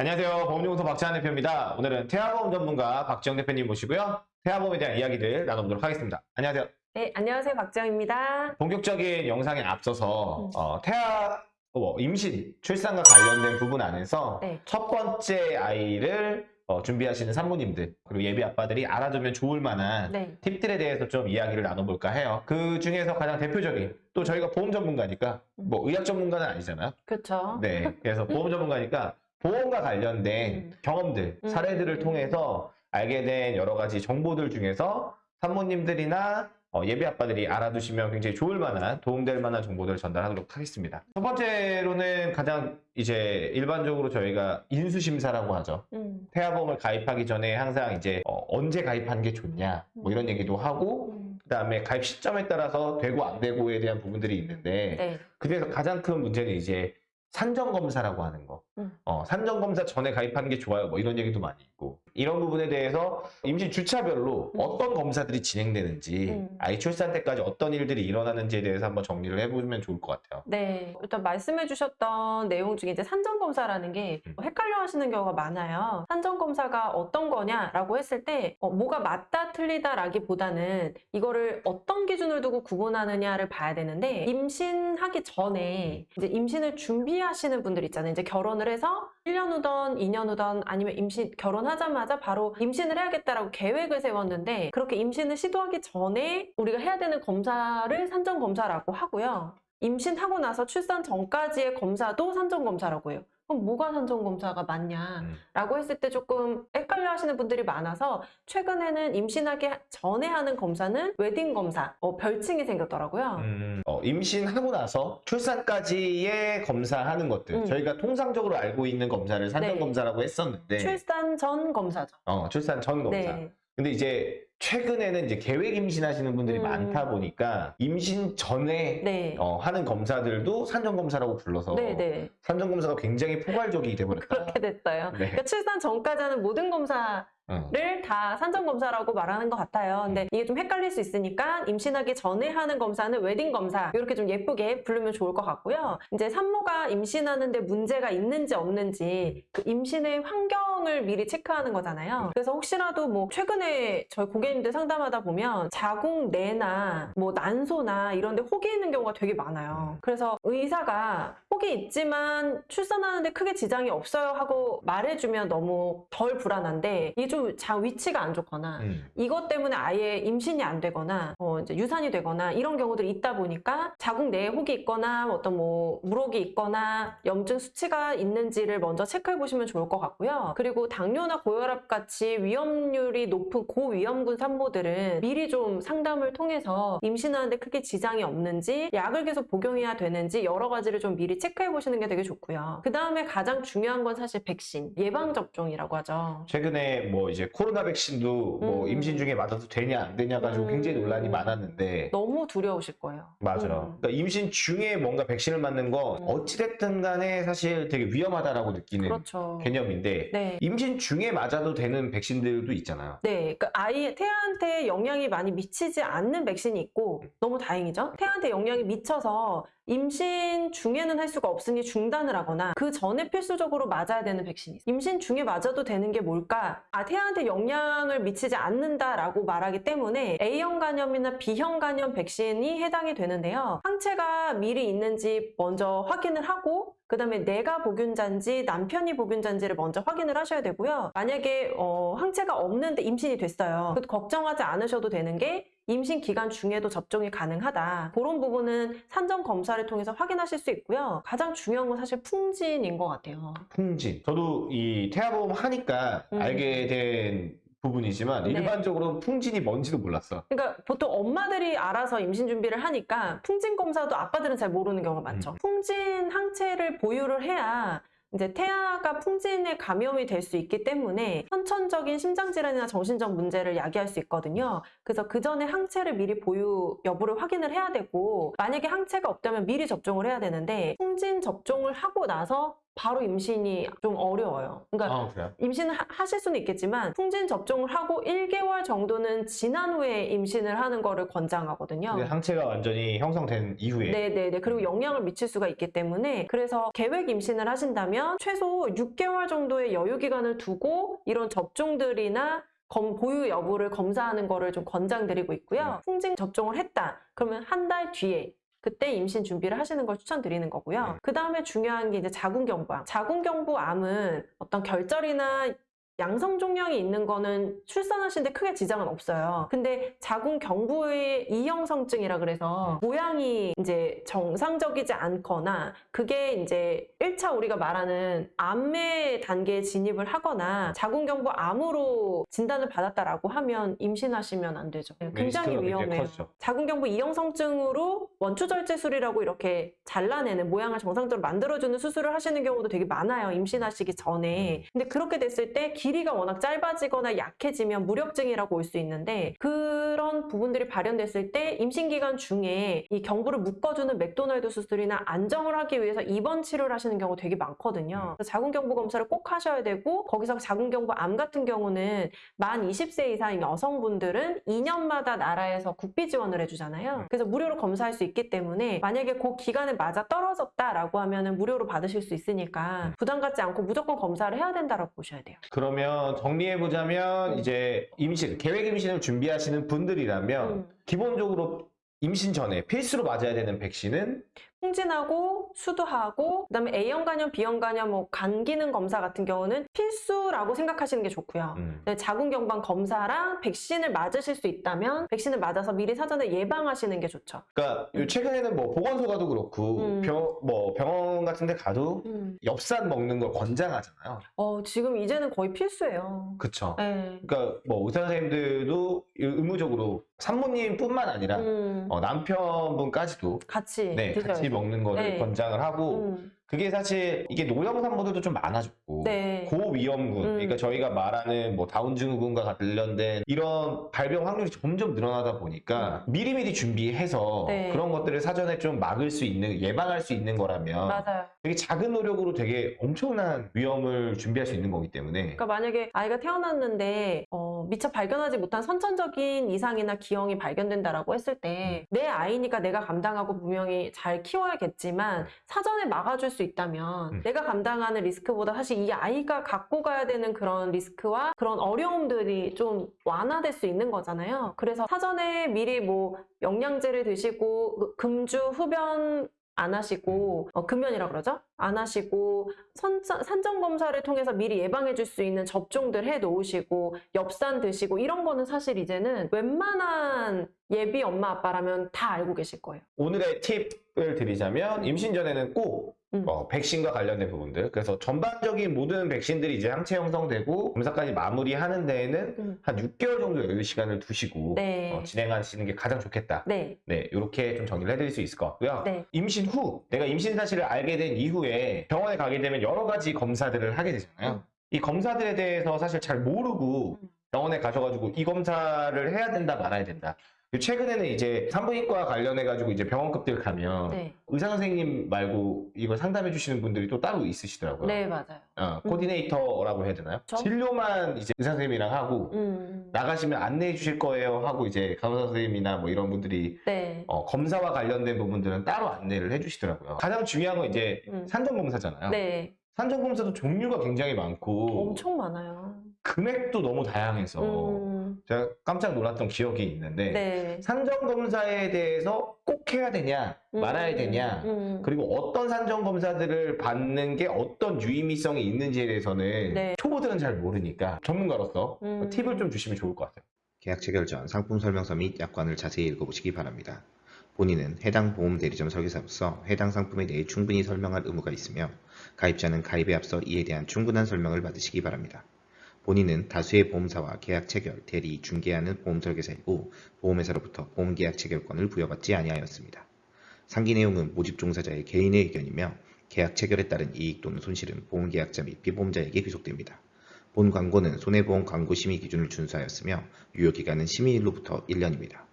안녕하세요. 보험연구소 박찬환 대표입니다. 오늘은 태아보험 전문가 박지영 대표님 모시고요. 태아보험에 대한 이야기들 나눠보도록 하겠습니다. 안녕하세요. 네, 안녕하세요. 박지영입니다. 본격적인 영상에 앞서서 음. 어, 태아 뭐, 임신, 출산과 관련된 부분 안에서 네. 첫 번째 아이를 어, 준비하시는 산모님들 그리고 예비 아빠들이 알아두면 좋을 만한 네. 팁들에 대해서 좀 이야기를 나눠볼까 해요. 그 중에서 가장 대표적인 또 저희가 보험 전문가니까 뭐 의학 전문가는 아니잖아요. 그렇죠. 네. 그래서 보험 전문가니까 보험과 관련된 음. 경험들, 음. 사례들을 통해서 알게 된 여러 가지 정보들 중에서 산모님들이나 어, 예비 아빠들이 알아두시면 굉장히 좋을 만한 도움될 만한 정보들을 전달하도록 하겠습니다. 첫 번째로는 가장 이제 일반적으로 저희가 인수심사라고 하죠. 음. 태아보험을 가입하기 전에 항상 이제 어, 언제 가입하는 게 좋냐 뭐 이런 얘기도 하고 음. 그다음에 가입 시점에 따라서 되고 안 되고에 대한 부분들이 있는데 네. 그중에서 가장 큰 문제는 이제 산정 검사라고 하는 거. 음. 어, 산정검사 전에 가입하는 게 좋아요. 뭐 이런 얘기도 많이 있고. 이런 부분에 대해서 임신 주차별로 음. 어떤 검사들이 진행되는지, 음. 아이 출산 때까지 어떤 일들이 일어나는지에 대해서 한번 정리를 해보면 좋을 것 같아요. 네. 일단 말씀해 주셨던 내용 중에 이제 산정검사라는 게 음. 헷갈려 하시는 경우가 많아요. 산정검사가 어떤 거냐라고 했을 때 어, 뭐가 맞다 틀리다라기보다는 이거를 어떤 기준을 두고 구분하느냐를 봐야 되는데 임신하기 전에 이제 임신을 준비하시는 분들 있잖아요. 이제 결혼을 해서 1년 후던 2년 후던 아니면 임신 결혼하자마자 바로 임신을 해야겠다라고 계획을 세웠는데 그렇게 임신을 시도하기 전에 우리가 해야 되는 검사를 산정 검사라고 하고요. 임신하고 나서 출산 전까지의 검사도 산정 검사라고 해요. 그럼 뭐가 산정 검사가 맞냐라고 음. 했을 때 조금 헷갈려 하시는 분들이 많아서 최근에는 임신하기 전에 하는 검사는 웨딩 검사 어, 별칭이 생겼더라고요. 음, 어, 임신하고 나서 출산까지의 검사하는 것들. 음. 저희가 통상적으로 알고 있는 검사를 산정검사라고 했었는데, 출산 전 검사죠. 어, 출산 전 검사. 네. 근데 이제 최근에는 이제 계획 임신하시는 분들이 음. 많다 보니까 임신 전에 네. 어, 하는 검사들도 산정검사라고 불러서 네, 네. 산정검사가 굉장히 포괄적이 돼버렸다. 그렇게 됐어요. 네. 그러니까 출산 전까지 하는 모든 검사 어. 를다 산정검사라고 말하는 것 같아요. 근데 이게 좀 헷갈릴 수 있으니까 임신하기 전에 하는 검사는 웨딩 검사 이렇게 좀 예쁘게 부르면 좋을 것 같고요. 이제 산모가 임신하는데 문제가 있는지 없는지 그 임신의 환경을 미리 체크하는 거잖아요. 그래서 혹시라도 뭐 최근에 저희 고객님들 상담하다 보면 자궁 내나 뭐 난소나 이런 데 혹이 있는 경우가 되게 많아요. 그래서 의사가 혹이 있지만 출산하는데 크게 지장이 없어요 하고 말해주면 너무 덜 불안한데 이게 좀자 위치가 안 좋거나 음. 이것 때문에 아예 임신이 안 되거나 어, 이제 유산이 되거나 이런 경우들이 있다 보니까 자궁 내에 혹이 있거나 어떤 뭐 물혹이 있거나 염증 수치가 있는지를 먼저 체크해 보시면 좋을 것 같고요. 그리고 당뇨나 고혈압 같이 위험률이 높은 고위험군 산모들은 미리 좀 상담을 통해서 임신하는데 크게 지장이 없는지 약을 계속 복용해야 되는지 여러 가지를 좀 미리 체크해 보시는 게 되게 좋고요. 그 다음에 가장 중요한 건 사실 백신 예방 접종이라고 하죠. 최근에 뭐 이제 코로나 백신도 뭐 음. 임신 중에 맞아도 되냐 안 되냐 가지고 음. 굉장히 논란이 많았는데 너무 두려우실 거예요. 맞아요. 음. 그러니까 임신 중에 뭔가 백신을 맞는 건 음. 어찌됐든 간에 사실 되게 위험하다라고 느끼는 그렇죠. 개념인데 네. 임신 중에 맞아도 되는 백신들도 있잖아요. 네, 그 아이 태아한테 영향이 많이 미치지 않는 백신이 있고 너무 다행이죠. 태아한테 영향이 미쳐서 임신 중에는 할 수가 없으니 중단을 하거나 그 전에 필수적으로 맞아야 되는 백신이 있어요. 임신 중에 맞아도 되는 게 뭘까? 아, 태아한테 영향을 미치지 않는다라고 말하기 때문에 A형 간염이나 B형 간염 백신이 해당이 되는데요. 항체가 미리 있는지 먼저 확인을 하고 그 다음에 내가 복균자인지 남편이 복균자인지를 먼저 확인을 하셔야 되고요. 만약에 어, 항체가 없는데 임신이 됐어요. 그 걱정하지 않으셔도 되는 게 임신 기간 중에도 접종이 가능하다. 그런 부분은 산정 검사를 통해서 확인하실 수 있고요. 가장 중요한 건 사실 풍진인 것 같아요. 풍진. 저도 이 태아보험 하니까 음. 알게 된 부분이지만 네. 일반적으로 풍진이 뭔지도 몰랐어. 그러니까 보통 엄마들이 알아서 임신 준비를 하니까 풍진 검사도 아빠들은 잘 모르는 경우가 많죠. 음. 풍진 항체를 보유를 해야 이제 태아가 풍진에 감염이 될 수 있기 때문에 선천적인 심장질환이나 정신적 문제를 야기할 수 있거든요. 그래서 그 전에 항체를 미리 보유 여부를 확인을 해야 되고 만약에 항체가 없다면 미리 접종을 해야 되는데 풍진 접종을 하고 나서 바로 임신이 좀 어려워요. 그러니까 아? 임신을 하- 하실 수는 있겠지만 풍진 접종을 하고 1개월 정도는 지난 후에 임신을 하는 거를 권장하거든요. 상체가 완전히 형성된 이후에 네네네. 그리고 영향을 미칠 수가 있기 때문에 그래서 계획 임신을 하신다면 최소 6개월 정도의 여유 기간을 두고 이런 접종들이나 검- 보유 여부를 검사하는 거를 좀 권장드리고 있고요. 풍진 접종을 했다. 그러면 한 달 뒤에 그때 임신 준비를 하시는 걸 추천드리는 거고요. 네. 그 다음에 중요한 게 이제 자궁경부암. 자궁경부암은 어떤 결절이나 양성 종양이 있는 거는 출산하시는데 크게 지장은 없어요. 근데 자궁 경부의 이형성증이라 그래서 모양이 이제 정상적이지 않거나 그게 이제 1차 우리가 말하는 암의 단계에 진입을 하거나 자궁 경부 암으로 진단을 받았다라고 하면 임신하시면 안 되죠. 굉장히 네, 리스크가 굉장히 위험해요. 커지죠. 자궁 경부 이형성증으로 원추절제술이라고 이렇게 잘라내는 모양을 정상적으로 만들어주는 수술을 하시는 경우도 되게 많아요. 임신하시기 전에. 근데 그렇게 됐을 때 길이가 워낙 짧아지거나 약해지면 무력증이라고 올 수 있는데 그런 부분들이 발현됐을 때 임신 기간 중에 이 경부를 묶어주는 맥도날드 수술이나 안정을 하기 위해서 입원 치료를 하시는 경우 되게 많거든요. 그래서 자궁경부 검사를 꼭 하셔야 되고 거기서 자궁경부 암 같은 경우는 만 20세 이상인 여성분들은 2년마다 나라에서 국비 지원을 해주잖아요. 그래서 무료로 검사할 수 있기 때문에 만약에 그 기간에 맞아 떨어졌다라고 하면은 무료로 받으실 수 있으니까 부담 갖지 않고 무조건 검사를 해야 된다라고 보셔야 돼요. 그러면 정리해보자면 음. 이제 임신, 계획 임신을 준비하시는 분들이라면 음. 기본적으로 임신 전에 필수로 맞아야 되는 백신은 풍진하고 수두하고 그다음에 A형 간염, B형 간염, 뭐 간 기능 검사 같은 경우는 필수라고 생각하시는 게 좋고요. 음, 네, 자궁경방 검사랑 백신을 맞으실 수 있다면 백신을 맞아서 미리 사전에 예방하시는 게 좋죠. 그러니까 요 최근에는 뭐 보건소 가도 그렇고 음. 병, 뭐 병원 같은 데 가도 엽산 먹는 걸 권장하잖아요. 어, 지금 이제는 거의 필수예요. 네. 그러니까 뭐 의사 선생님들도 의무적으로 산모님뿐만 아니라 음, 어, 남편분까지도 같이 네, 드셔야 같이. 먹는 거를 네. 권장을 하고 음, 그게 사실 이게 노령 산모들도 좀 많아졌고 네. 고위험군 음. 그러니까 저희가 말하는 뭐 다운 증후군과 관련된 이런 발병 확률이 점점 늘어나다 보니까 미리미리 준비해서 음. 네. 그런 것들을 사전에 좀 막을 수 있는 예방할 수 있는 거라면 맞아요. 되게 작은 노력으로 되게 엄청난 위험을 준비할 수 있는 거기 때문에 그러니까 만약에 아이가 태어났는데 어, 미처 발견하지 못한 선천적인 이상이나 기형이 발견된다라고 했을 때내 아이니까 내가 감당하고 분명히 잘 키워야겠지만 사전에 막아줄 수 있다면 음. 내가 감당하는 리스크보다 사실 이 아이가 갖고 가야 되는 그런 리스크와 그런 어려움들이 좀 완화될 수 있는 거잖아요. 그래서 사전에 미리 뭐 영양제를 드시고 그 금주 흡연 안 하시고 어, 금연이라 그러죠? 안 하시고 선, 산정 검사를 통해서 미리 예방해 줄 수 있는 접종들 해 놓으시고 엽산 드시고 이런 거는 사실 이제는 웬만한 예비 엄마 아빠라면 다 알고 계실 거예요. 오늘의 팁을 드리자면 임신 전에는 꼭 음. 어, 백신과 관련된 부분들 그래서 전반적인 모든 백신들이 이제 항체 형성되고 검사까지 마무리하는 데에는 음. 한 6개월 정도 여유 시간을 두시고 네. 어, 진행하시는 게 가장 좋겠다. 네. 네, 이렇게 좀 정리를 해드릴 수 있을 것 같고요. 네. 임신 후, 내가 임신 사실을 알게 된 이후에 병원에 가게 되면 여러 가지 검사들을 하게 되잖아요. 음. 이 검사들에 대해서 사실 잘 모르고 음. 병원에 가셔가지고 이 검사를 해야 된다 말아야 된다. 최근에는 이제 산부인과 관련해가지고 이제 병원급들 가면 네. 의사 선생님 말고 이걸 상담해 주시는 분들이 또 따로 있으시더라고요. 네, 맞아요. 어, 코디네이터라고 해야 되나요? 저? 진료만 이제 의사 선생님이랑 하고 음. 나가시면 안내해 주실 거예요 하고 이제 간호사 선생님이나 뭐 이런 분들이 네. 어, 검사와 관련된 부분들은 따로 안내를 해 주시더라고요. 가장 중요한 건 이제 음. 산정검사잖아요. 네. 산정검사도 종류가 굉장히 많고 엄청 많아요. 금액도 너무 다양해서 음. 제가 깜짝 놀랐던 기억이 있는데 네. 산정검사에 대해서 꼭 해야 되냐 말아야 음. 되냐 음. 그리고 어떤 산정검사들을 받는 게 어떤 유의미성이 있는지에 대해서는 네. 초보들은 잘 모르니까 전문가로서 음. 팁을 좀 주시면 좋을 것 같아요. 계약 체결 전 상품 설명서 및 약관을 자세히 읽어보시기 바랍니다. 본인은 해당 보험 대리점 설계사로서 해당 상품에 대해 충분히 설명할 의무가 있으며 가입자는 가입에 앞서 이에 대한 충분한 설명을 받으시기 바랍니다. 본인은 다수의 보험사와 계약 체결, 대리, 중개하는 보험 설계사이고 보험회사로부터 보험 계약 체결권을 부여받지 아니하였습니다. 상기 내용은 모집 종사자의 개인의 의견이며 계약 체결에 따른 이익 또는 손실은 보험 계약자 및 피보험자에게 귀속됩니다. 본 광고는 손해보험 광고 심의 기준을 준수하였으며 유효 기간은 심의일로부터 1년입니다.